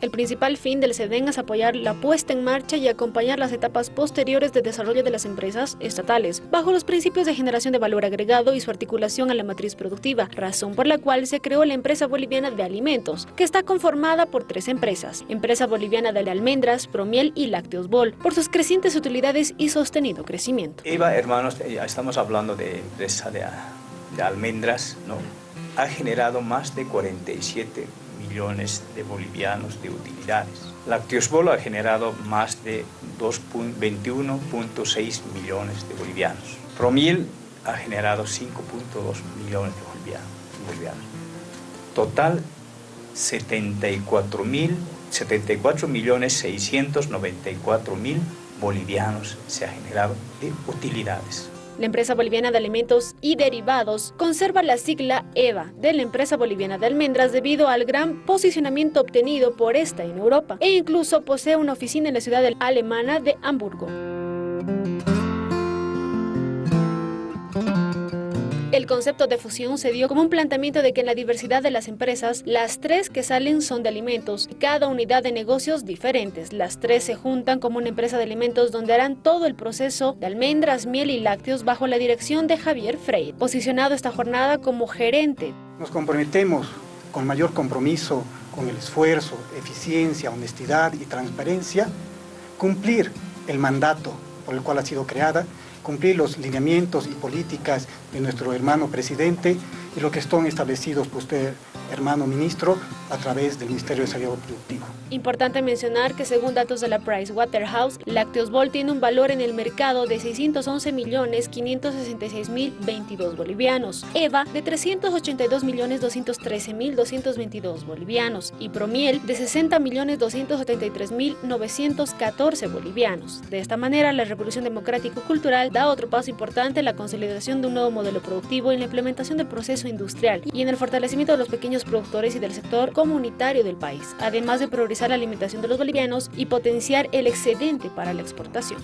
El principal fin del SEDEN es apoyar la puesta en marcha y acompañar las etapas posteriores de desarrollo de las empresas estatales, bajo los principios de generación de valor agregado y su articulación a la matriz productiva, razón por la cual se creó la Empresa Boliviana de Alimentos, que está conformada por tres empresas, Empresa Boliviana de Almendras, Promiel y Lácteos Bol, por sus crecientes utilidades y sostenido crecimiento. Eva, hermanos, ya estamos hablando de empresa de almendras, ¿no? Ha generado más de 47 millones de bolivianos de utilidades. Bol ha generado más de 21.6 millones de bolivianos. Promiel ha generado 5.2 millones de bolivianos. Total 74 mil 74 millones 694 mil bolivianos se ha generado de utilidades. La empresa boliviana de alimentos y derivados conserva la sigla EVA de la empresa boliviana de almendras debido al gran posicionamiento obtenido por esta en Europa e incluso posee una oficina en la ciudad alemana de Hamburgo. El concepto de fusión se dio como un planteamiento de que en la diversidad de las empresas, las tres que salen son de alimentos y cada unidad de negocios diferentes. Las tres se juntan como una empresa de alimentos donde harán todo el proceso de almendras, miel y lácteos bajo la dirección de Javier Frey, posicionado esta jornada como gerente. Nos comprometemos con mayor compromiso, con el esfuerzo, eficiencia, honestidad y transparencia, cumplir el mandato por el cual ha sido creada cumplir los lineamientos y políticas de nuestro hermano presidente y lo que están establecidos por usted, hermano ministro, a través del Ministerio de Desarrollo Productivo. Importante mencionar que según datos de la Price Waterhouse, Lácteos Bol tiene un valor en el mercado de 611 millones 566 mil 22 bolivianos, EVA de 382 millones 213 mil 222 bolivianos y Promiel de 60 millones 273 mil 914 bolivianos. De esta manera, la Revolución Democrático-Cultural da otro paso importante en la consolidación de un nuevo modelo productivo y en la implementación del proceso industrial y en el fortalecimiento de los pequeños productores y del sector comunitario del país, además de priorizar la alimentación de los bolivianos y potenciar el excedente para la exportación.